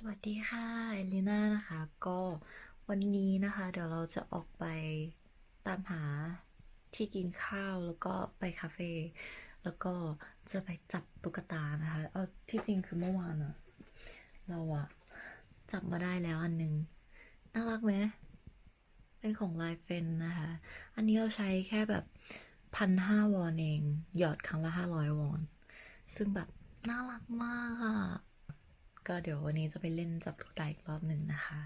สวัสดีค่ะ เอลิน่านะคะ ก็วันนี้นะคะ เดี๋ยวเราจะออกไปตามหาที่กินข้าวแล้วก็ไปคาเฟ่แล้วก็จะไปจับตุ๊กตานะคะเอาที่จริงคือเมื่อวานอะเราอะจับมาได้แล้วอันหนึง น่ารักไหมเป็นของไลายเฟนนะคะ อันนี้เราใช้แค่แบบพันห้าวอนเอง หยอดครั้งละห้าร้อยวอน ซึ่งแบบน่ารักมากอะ ก็เดี๋ยววันนี้จะไปเล่นจับตุ๊กตาอีกรอบหนึ่งนะคะ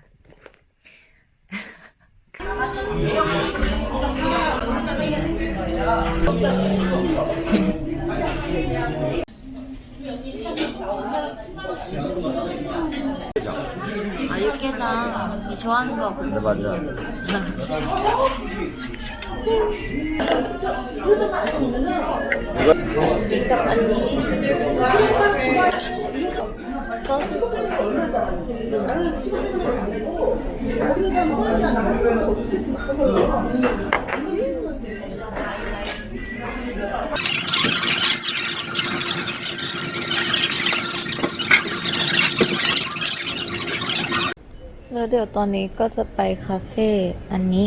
아, 육개장. 이 좋아하는 거. 네 맞아. แล้วเดี๋ยวตอนนี้ก็จะไปคาเฟ่อันนี้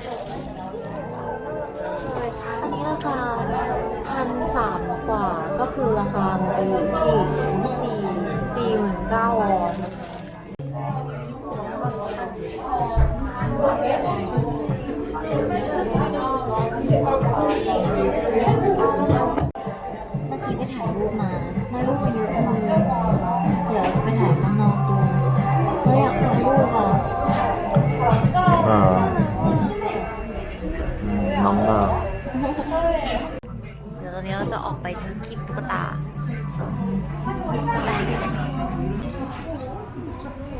คามันจ ยวตอนนี้เราจะออกไปกินตุ๊กตา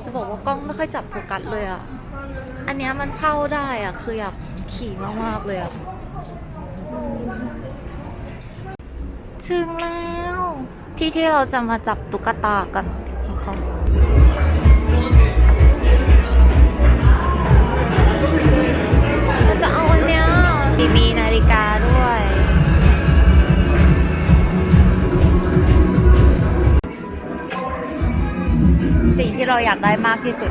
จะบอกว่ากล้องไม่ค่อยจับโฟกัสเลยอะ อันเนี้ยมันเช่าได้อะ คืออยากขี่มาก ๆ เลยอะ ถึงแล้ว ที่ที่เราจะมาจับตุ๊กตากันนะคะ ที่เราอยากได้มากที่สุด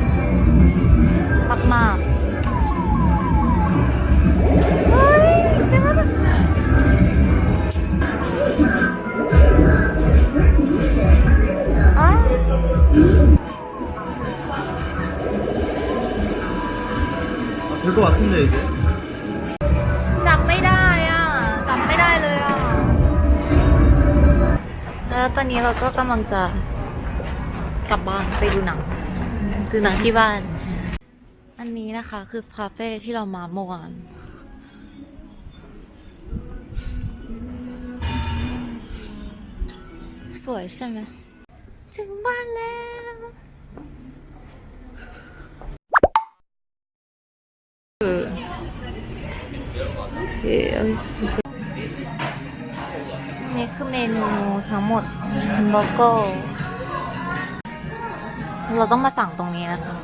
มากๆเฮ้ยเจ๋งมากอ้าว 될 것 같은데 이제. จำไม่ได้อ่ะจำไม่ได้เลยอ่ะ แล้วตอนนี้เราก็กำลังจะ กลับบ้านไปดูหนังดูหนังที่บ้าน อันนี้นะคะคือคาเฟ่ที่เรามาเมื่อวานสวยใช่ไหมถึงบ้านแล้วเอ่อนี่คือเมนูทั้งหมดแฮมเบอร์เกอร์ เราต้องมาสั่งตรงนี้นะคะ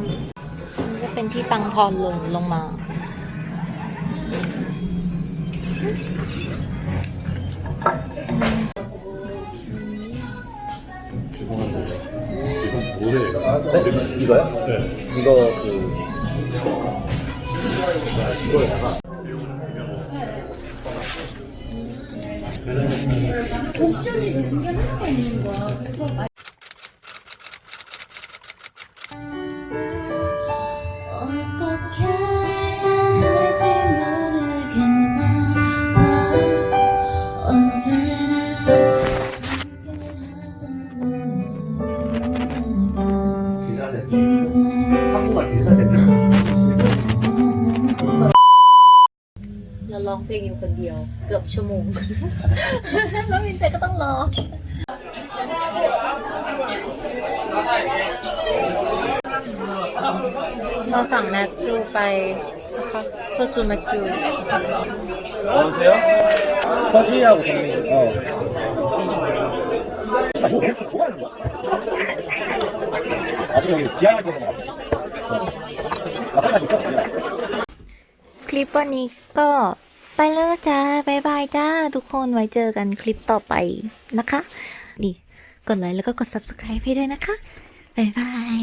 นี่จะเป็นที่ตังทอนลงลงมา 뭐예요? 아, 네? 이거요? 네. 이거 그 이거에다가 옵션이 되게 하나가 있는 거야. 그래서 ชั่วโมง แล้ววินเจก็ต้องรอ เราสั่งแมกจูไปนะคะโซจูแมกจู 여보세요? 서지하고 정민. 어. 아, 이거 계속 좋아하는 거야? 아직 여기 지하에 있는 거 같아. 나 빨리 있어. 그냥. คลิปวันนี้ก็ ไปแล้วจ้าบายบายจ้า ทุกคนไว้เจอกันคลิปต่อไปนะคะ นี่ กดไลค์แล้วก็กด subscribe ให้ด้วยนะคะบายบาย